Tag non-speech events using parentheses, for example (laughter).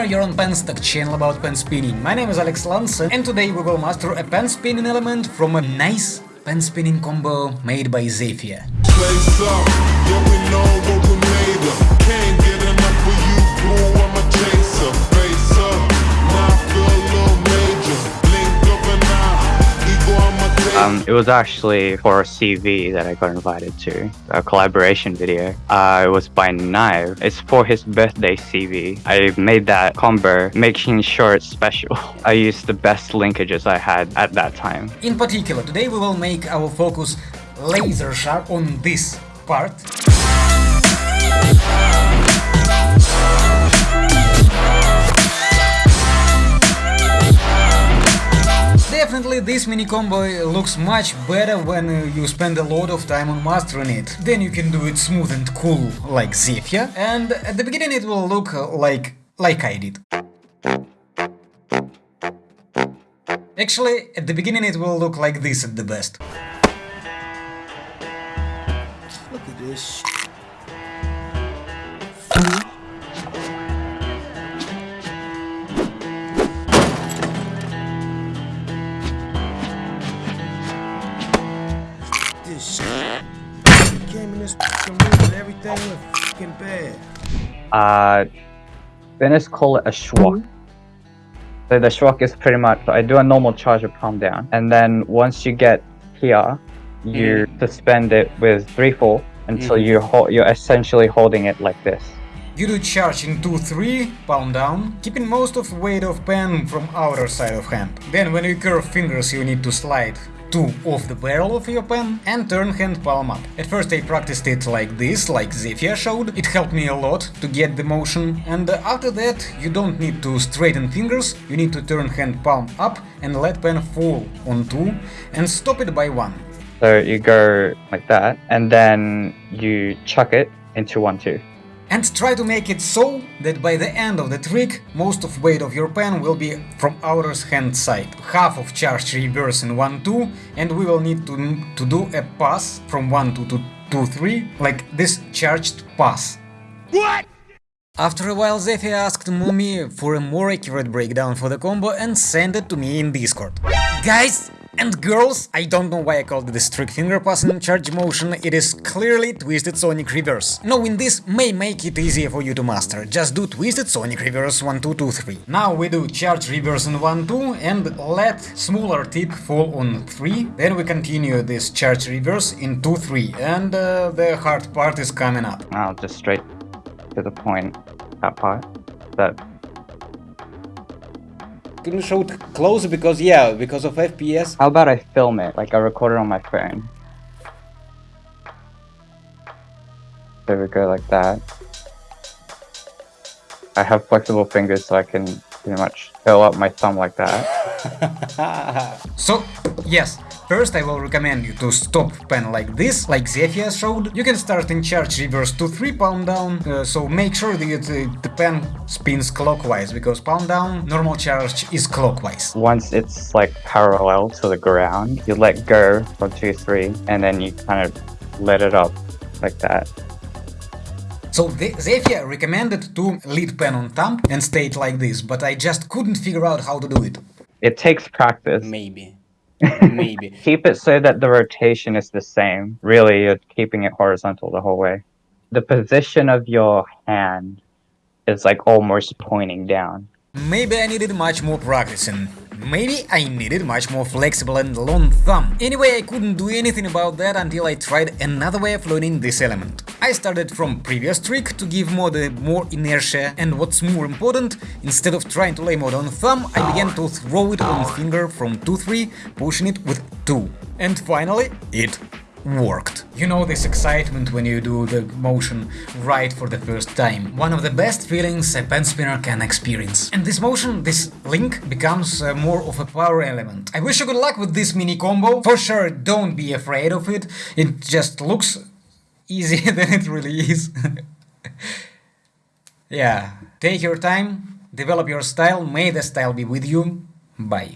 you're on Penstock channel about pen spinning. My name is Alex Lance and today we will master a pen spinning element from a nice pen spinning combo made by Zephyr. Um, it was actually for a CV that I got invited to, a collaboration video. Uh, it was by Knive. It's for his birthday CV. I made that combo, making sure it's special. (laughs) I used the best linkages I had at that time. In particular, today we will make our focus laser sharp on this part. Definitely this mini combo looks much better when you spend a lot of time on mastering it. Then you can do it smooth and cool like Zephyr, and at the beginning it will look like like I did. Actually, at the beginning it will look like this at the best. Look at this Came in this room and everything went fucking bad. Uh, Venice call it a schwok. So the schwok is pretty much, I do a normal charge of palm down, and then once you get here, you mm. suspend it with 3-4 until mm. you you're essentially holding it like this. You do charge in 2-3, palm down, keeping most of weight of pen from outer side of hand. Then when you curve fingers you need to slide 2 off the barrel of your pen and turn hand palm up. At first I practiced it like this, like Zephyr showed, it helped me a lot to get the motion, and after that you don't need to straighten fingers, you need to turn hand palm up and let pen fall on 2 and stop it by 1. So you go like that, and then you chuck it into 1-2 and try to make it so that by the end of the trick most of weight of your pen will be from outer hand side. Half of charge reverse in 1-2 and we will need to, to do a pass from 1-2 to 2-3 like this charged pass. What? After a while Zephyr asked Mumi for a more accurate breakdown for the combo and sent it to me in Discord. Guys, and girls, I don't know why I called this trick finger passing charge motion, it is clearly Twisted Sonic Reverse. Knowing this may make it easier for you to master, just do Twisted Sonic Reverse 1 2 2 3. Now we do charge reverse in 1 2 and let smaller tip fall on 3, then we continue this charge reverse in 2 3 and uh, the hard part is coming up. I'll just straight to the point, that part, that couldn't show it closer because yeah, because of FPS. How about I film it, like I record it on my phone? There we go, like that. I have flexible fingers so I can pretty much fill up my thumb like that. (laughs) so, yes, First I will recommend you to stop pen like this, like Zephyr showed. You can start in charge reverse to 3 palm down, uh, so make sure that uh, the pen spins clockwise, because palm down, normal charge is clockwise. Once it's like parallel to the ground, you let go for 2-3, and then you kind of let it up like that. So Zephyr recommended to lead pen on thumb and stay it like this, but I just couldn't figure out how to do it. It takes practice. Maybe. Maybe. (laughs) Keep it so that the rotation is the same. Really, you're keeping it horizontal the whole way. The position of your hand is like almost pointing down. Maybe I needed much more practicing. Maybe I needed much more flexible and long thumb. Anyway, I couldn't do anything about that until I tried another way of learning this element. I started from previous trick to give the more inertia and what's more important, instead of trying to lay more on thumb, I began to throw it on finger from 2-3, pushing it with 2. And finally, it worked. You know this excitement when you do the motion right for the first time. One of the best feelings a pen spinner can experience. And this motion, this link, becomes uh, more of a power element. I wish you good luck with this mini combo. For sure, don't be afraid of it. It just looks easier (laughs) than it really is. (laughs) yeah, take your time, develop your style, may the style be with you. Bye.